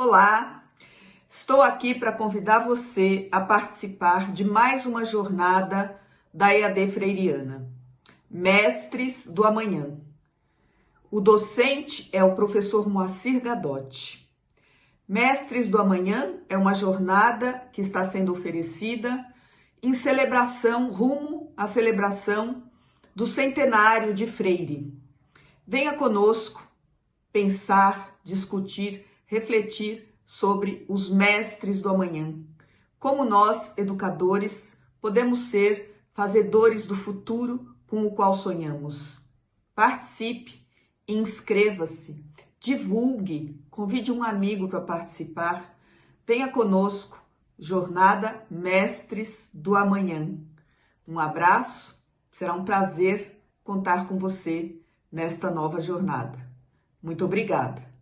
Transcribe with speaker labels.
Speaker 1: Olá, estou aqui para convidar você a participar de mais uma jornada da EAD Freiriana, Mestres do Amanhã. O docente é o professor Moacir Gadotti. Mestres do Amanhã é uma jornada que está sendo oferecida em celebração, rumo à celebração do centenário de Freire. Venha conosco pensar, discutir, refletir sobre os mestres do amanhã. Como nós, educadores, podemos ser fazedores do futuro com o qual sonhamos. Participe, inscreva-se, divulgue, convide um amigo para participar. Venha conosco, Jornada Mestres do Amanhã. Um abraço, será um prazer contar com você nesta nova jornada. Muito obrigada.